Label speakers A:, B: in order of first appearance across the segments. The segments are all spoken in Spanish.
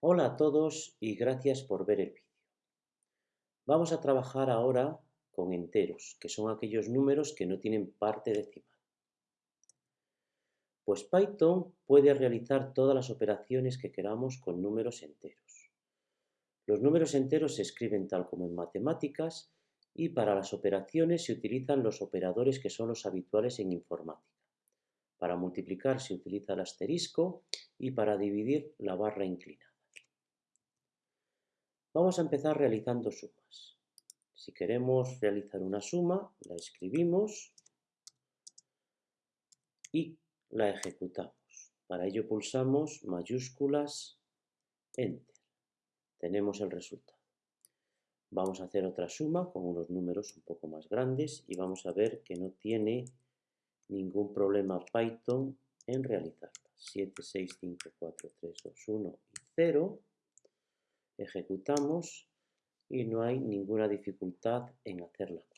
A: Hola a todos y gracias por ver el vídeo. Vamos a trabajar ahora con enteros, que son aquellos números que no tienen parte decimal. Pues Python puede realizar todas las operaciones que queramos con números enteros. Los números enteros se escriben tal como en matemáticas y para las operaciones se utilizan los operadores que son los habituales en informática. Para multiplicar se utiliza el asterisco y para dividir la barra inclinada. Vamos a empezar realizando sumas. Si queremos realizar una suma, la escribimos y la ejecutamos. Para ello pulsamos mayúsculas Enter. Tenemos el resultado. Vamos a hacer otra suma con unos números un poco más grandes y vamos a ver que no tiene ningún problema Python en realizarla. 7, 6, 5, 4, 3, 2, 1 y 0. Ejecutamos y no hay ninguna dificultad en hacer la cuenta.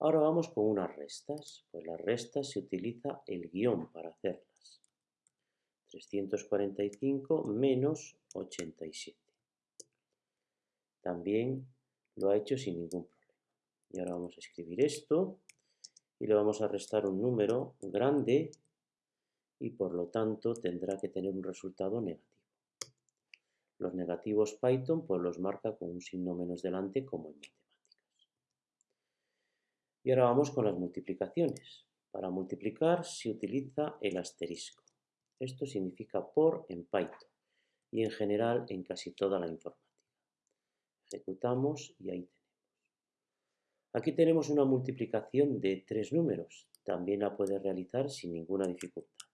A: Ahora vamos con unas restas. Pues las restas se utiliza el guion para hacerlas. 345 menos 87. También lo ha hecho sin ningún problema. Y ahora vamos a escribir esto y le vamos a restar un número grande y por lo tanto tendrá que tener un resultado negativo. Los negativos Python pues los marca con un signo menos delante como en matemáticas. Y ahora vamos con las multiplicaciones. Para multiplicar se utiliza el asterisco. Esto significa por en Python y en general en casi toda la informática. Ejecutamos y ahí tenemos. Aquí tenemos una multiplicación de tres números. También la puede realizar sin ninguna dificultad.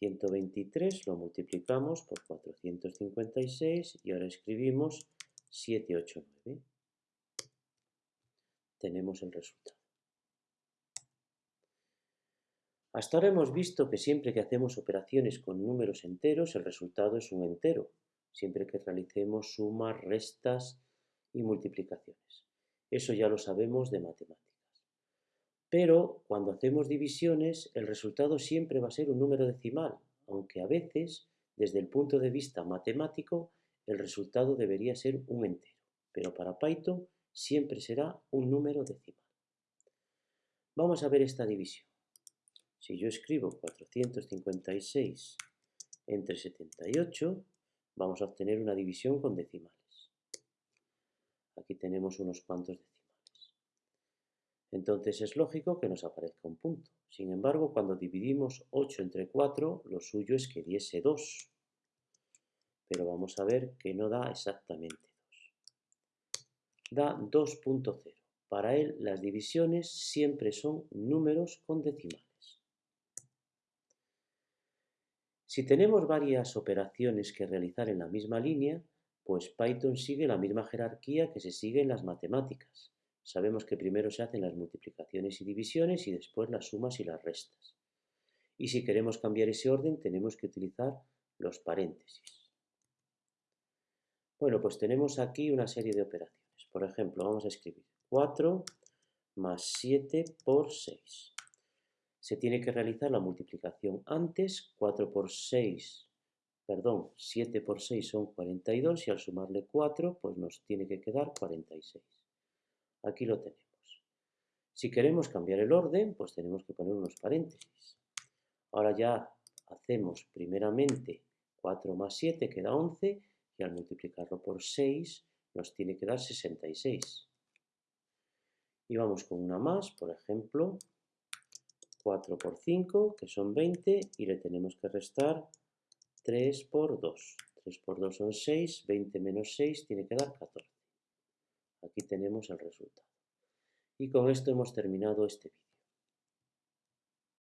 A: 123 lo multiplicamos por 456 y ahora escribimos 789. Tenemos el resultado. Hasta ahora hemos visto que siempre que hacemos operaciones con números enteros, el resultado es un entero, siempre que realicemos sumas, restas y multiplicaciones. Eso ya lo sabemos de matemáticas. Pero cuando hacemos divisiones, el resultado siempre va a ser un número decimal, aunque a veces, desde el punto de vista matemático, el resultado debería ser un entero. Pero para Python siempre será un número decimal. Vamos a ver esta división. Si yo escribo 456 entre 78, vamos a obtener una división con decimales. Aquí tenemos unos cuantos decimales entonces es lógico que nos aparezca un punto. Sin embargo, cuando dividimos 8 entre 4, lo suyo es que diese 2. Pero vamos a ver que no da exactamente 2. Da 2.0. Para él, las divisiones siempre son números con decimales. Si tenemos varias operaciones que realizar en la misma línea, pues Python sigue la misma jerarquía que se sigue en las matemáticas. Sabemos que primero se hacen las multiplicaciones y divisiones y después las sumas y las restas. Y si queremos cambiar ese orden tenemos que utilizar los paréntesis. Bueno, pues tenemos aquí una serie de operaciones. Por ejemplo, vamos a escribir 4 más 7 por 6. Se tiene que realizar la multiplicación antes, 4 por 6, perdón, 7 por 6 son 42 y al sumarle 4 pues nos tiene que quedar 46. Aquí lo tenemos. Si queremos cambiar el orden, pues tenemos que poner unos paréntesis. Ahora ya hacemos primeramente 4 más 7 queda 11 y al multiplicarlo por 6 nos tiene que dar 66. Y vamos con una más, por ejemplo, 4 por 5, que son 20, y le tenemos que restar 3 por 2. 3 por 2 son 6, 20 menos 6 tiene que dar 14. Aquí tenemos el resultado. Y con esto hemos terminado este vídeo.